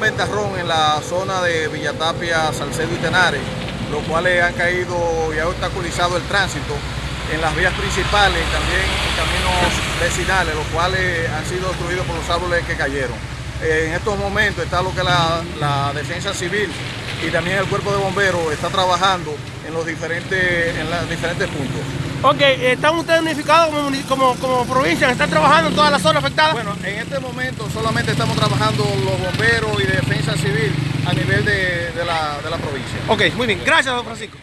ventarrón en la zona de Villatapia, Salcedo y Tenares, los cuales han caído y ha obstaculizado el tránsito en las vías principales y también en caminos vecinales, los cuales han sido destruidos por los árboles que cayeron. En estos momentos está lo que la, la defensa civil y también el cuerpo de bomberos está trabajando en los diferentes, en los diferentes puntos. Ok, ¿están ustedes unificados como, como, provincia? ¿Están trabajando en todas las zonas afectadas? Bueno, en este momento solamente estamos trabajando los bomberos y defensa civil a nivel de, de, la, de la provincia. Ok, muy bien. Gracias, don Francisco.